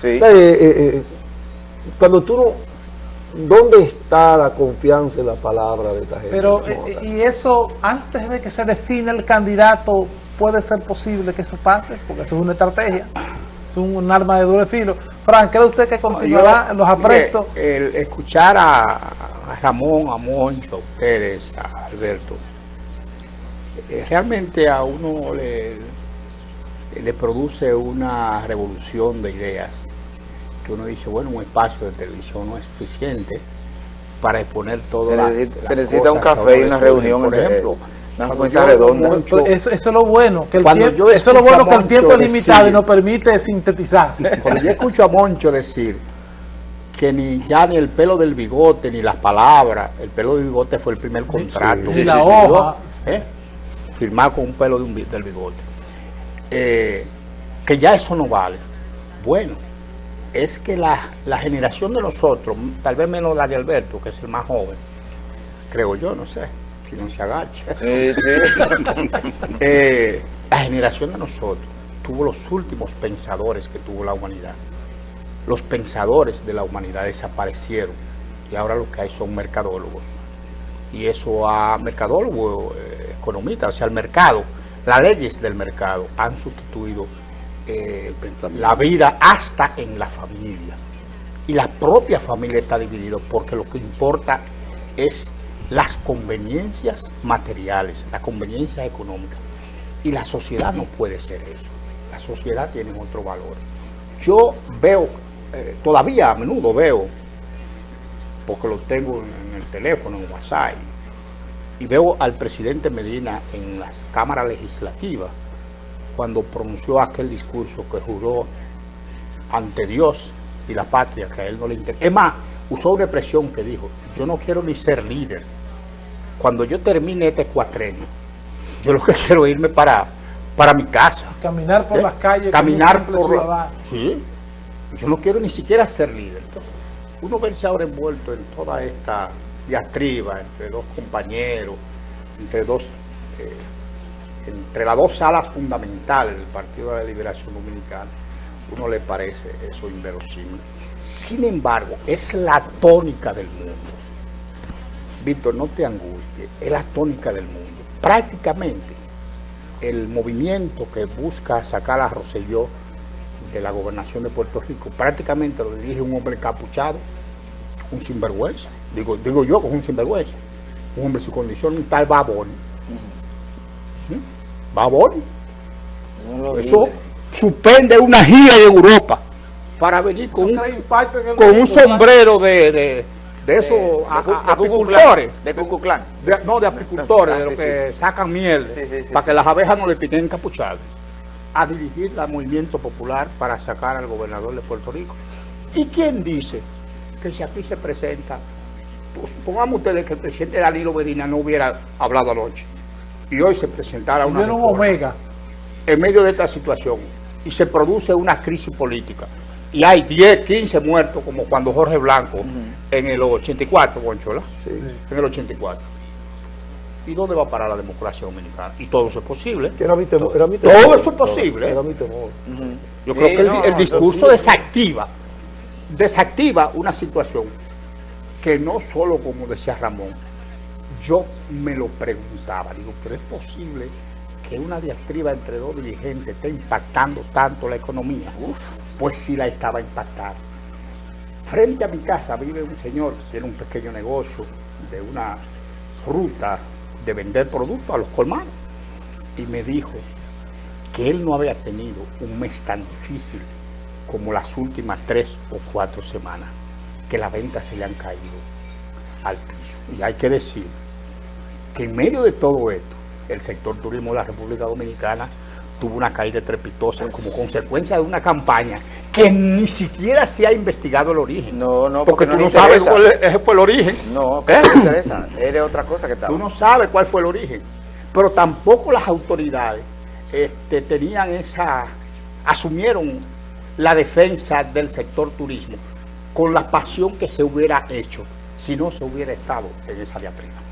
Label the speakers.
Speaker 1: Sí. Eh, eh, eh, cuando tú no... ¿Dónde está la confianza en la palabra de esta gente?
Speaker 2: Pero, y eso, antes de que se define el candidato, ¿puede ser posible que eso pase? Porque eso es una estrategia, es un, arma de doble filo. Frank, ¿cree usted que continuará los aprestos?
Speaker 3: el escuchar a, Ramón, a Moncho, a ustedes, a Alberto, realmente a uno le, le produce una revolución de ideas que uno dice, bueno, un espacio de televisión no es suficiente para exponer todo las,
Speaker 4: Se necesita un café y una reunión, por ejemplo. Una
Speaker 2: mesa redonda. Eso, eso, es lo bueno, que el tiempo, eso lo bueno que el tiempo es limitado y nos permite sintetizar.
Speaker 3: Cuando yo escucho a Moncho decir que ni ya ni el pelo del bigote, ni las palabras, el pelo del bigote fue el primer contrato.
Speaker 2: Y la hoja.
Speaker 3: ¿eh? Firmar con un pelo de del bigote. Eh, que ya eso no vale. Bueno, es que la, generación de nosotros, tal vez menos la de Alberto, que es el más joven, creo yo, no sé, si no se agacha. Eh, la generación de nosotros tuvo los últimos pensadores que tuvo la humanidad. Los pensadores de la humanidad desaparecieron y ahora lo que hay son mercadólogos. Y eso a mercadólogos, eh, economistas, o sea, el mercado, las leyes del mercado han sustituido eh, la vida hasta en la familia. Y la propia familia está dividida porque lo que importa es las conveniencias materiales, las conveniencias económicas. Y la sociedad no puede ser eso. La sociedad tiene otro valor. Yo veo, eh, todavía a menudo veo, porque lo tengo en el teléfono, en WhatsApp, y veo al presidente Medina en las cámaras legislativas, cuando pronunció aquel discurso que juró ante Dios y la patria, que a él no le interesa. Es más, usó una expresión que dijo, yo no quiero ni ser líder. Cuando yo termine este cuatrenio, yo lo que quiero es irme para, para mi casa.
Speaker 2: Caminar por ¿Eh? las calles.
Speaker 3: Caminar por la... Sí, yo no quiero ni siquiera ser líder. Entonces, uno verse ahora envuelto en toda esta diatriba entre dos compañeros, entre dos... Eh, entre las dos salas fundamentales del Partido de la Liberación Dominicana, uno le parece eso inverosímil. Sin embargo, es la tónica del mundo. Víctor, no te angusties, es la tónica del mundo. Prácticamente, el movimiento que busca sacar a Roselló de la gobernación de Puerto Rico, prácticamente lo dirige un hombre capuchado, un sinvergüenza. Digo, digo yo que es un sinvergüenza. Un hombre su condición, un tal babón. Babón. Eso suspende una gira de Europa para venir con, un, con un sombrero de, de, de esos apicultores.
Speaker 4: De Cucuclán.
Speaker 3: no, de apicultores, de los que sacan miel, para que las abejas no le piquen encapuchadas. A dirigir el movimiento popular para sacar al gobernador de Puerto Rico. ¿Y quién dice que si aquí se presenta, pues pongamos ustedes que el presidente Danilo Medina no hubiera hablado anoche? Y hoy se presentara una
Speaker 2: omega.
Speaker 3: en medio de esta situación y se produce una crisis política y hay 10, 15 muertos como cuando Jorge Blanco en el 84, Bonchola, sí. en el 84. ¿Y dónde va a parar la democracia dominicana? Y todo eso es posible.
Speaker 1: Era mi temor,
Speaker 3: todo, todo eso es posible.
Speaker 1: Era mi temor.
Speaker 3: Yo creo que el, el discurso desactiva, desactiva una situación que no solo, como decía Ramón, yo me lo preguntaba, digo, pero es posible que una diatriba entre dos dirigentes esté impactando tanto la economía. Pues sí la estaba impactando. Frente a mi casa vive un señor que tiene un pequeño negocio de una ruta de vender productos a los colmados. Y me dijo que él no había tenido un mes tan difícil como las últimas tres o cuatro semanas, que las ventas se le han caído al piso. Y hay que decir que en medio de todo esto, el sector turismo de la República Dominicana tuvo una caída trepitosa como consecuencia de una campaña que ni siquiera se ha investigado el origen.
Speaker 4: No, no,
Speaker 3: porque, tú no sabes cuál fue el origen.
Speaker 4: No, ¿Eh? no interesa. Eres otra cosa que tal.
Speaker 3: Tú no sabes cuál fue el origen. Pero tampoco las autoridades este, tenían esa, asumieron la defensa del sector turismo con la pasión que se hubiera hecho si no se hubiera estado en esa diatriba.